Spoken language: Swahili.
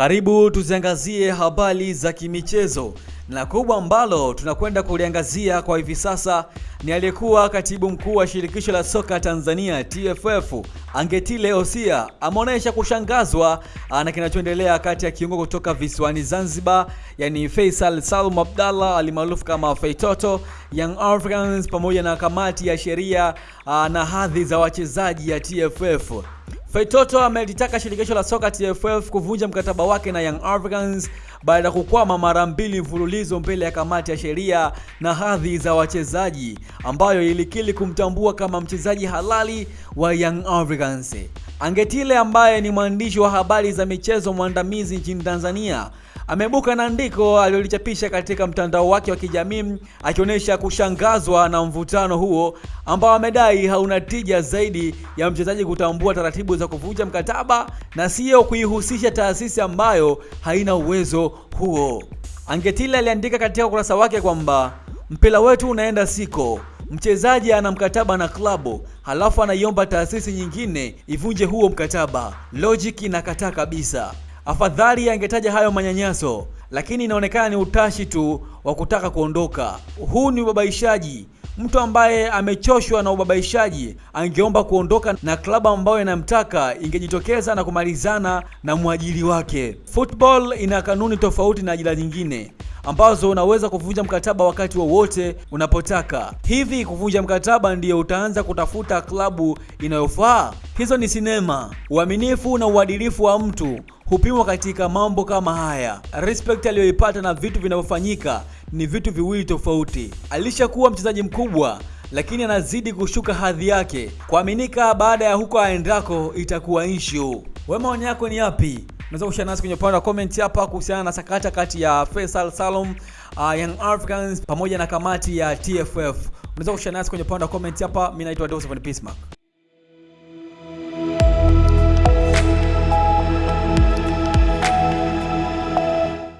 Karibu tuziangazie habari za kimichezo, na kubwa ambalo tunakwenda kuliangazia kwa hivi sasa ni aliyekuwa katibu mkuu wa shirikisho la soka Tanzania TFF Angetile Osia ameonyesha kushangazwa na kinachoendelea kati ya kiungo kutoka visiwani Zanzibar, yani Faisal Salum Abdallah alimaarufu kama Feitoto, Young Africans pamoja na kamati ya sheria na hadhi za wachezaji ya TFF. Feitoto amelitaka shirikisho la soka TFF kuvunja mkataba wake na Young Africans baada ya kukwama mara mbili mfululizo mbele ya kamati ya sheria na hadhi za wachezaji ambayo ilikili kumtambua kama mchezaji halali wa Young Africans. Angetile ambaye ni mwandishi wa habari za michezo mwandamizi nchini Tanzania amebuka na andiko alilolichapisha katika mtandao wake wa kijamii akionyesha kushangazwa na mvutano huo ambao amedai hauna tija zaidi ya mchezaji kutambua taratibu za kuvunja mkataba na siyo kuihusisha taasisi ambayo haina uwezo huo. Angetile aliandika katika ukurasa wake kwamba mpira wetu unaenda siko mchezaji ana mkataba na klabu halafu anaiomba taasisi nyingine ivunje huo mkataba. Logic inakataa kabisa. Afadhali angetaja hayo manyanyaso, lakini inaonekana ni utashi tu wa kutaka kuondoka. Huu ni ubabaishaji. Mtu ambaye amechoshwa na ubabaishaji angeomba kuondoka na klabu ambayo inamtaka ingejitokeza na kumalizana na mwajiri wake. Football ina kanuni tofauti na ajira nyingine ambazo unaweza kuvunja mkataba wakati wowote wa unapotaka. Hivi kuvunja mkataba ndiyo utaanza kutafuta klabu inayofaa? Hizo ni sinema. Uaminifu na uadilifu wa mtu hupimwa katika mambo kama haya. Respect aliyoipata na vitu vinavyofanyika ni vitu viwili tofauti. Alishakuwa mchezaji mkubwa lakini anazidi kushuka hadhi yake. Kuaminika baada ya huko aendako itakuwa issue. Wewe maoni yako ni yapi? Unaweza kushare nasi kwenye upande wa comment hapa kuhusiana na sakata kati ya Faisal Salum, uh, Young Africans pamoja na kamati ya TFF. Unaweza kushare nasi kwenye upande wa comment hapa. Mimi naitwa Dawson Peacemark.